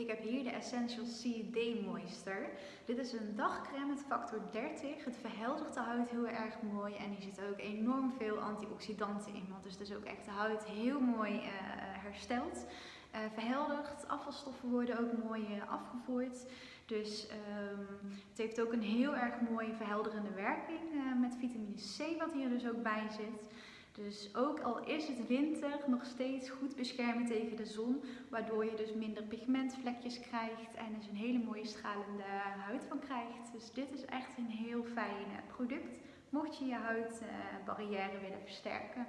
Ik heb hier de Essential C Day Moisture. Dit is een dagcreme met factor 30. Het verheldert de huid heel erg mooi en hier zit ook enorm veel antioxidanten in. Wat dus, dus ook echt de huid heel mooi uh, herstelt. Uh, verheldert, afvalstoffen worden ook mooi afgevoerd. Dus um, het heeft ook een heel erg mooi verhelderende werking met vitamine C wat hier dus ook bij zit. Dus ook al is het winter, nog steeds goed beschermen tegen de zon, waardoor je dus minder pigmentvlekjes krijgt en dus een hele mooie stralende huid van krijgt. Dus dit is echt een heel fijn product, mocht je je huidbarrière willen versterken.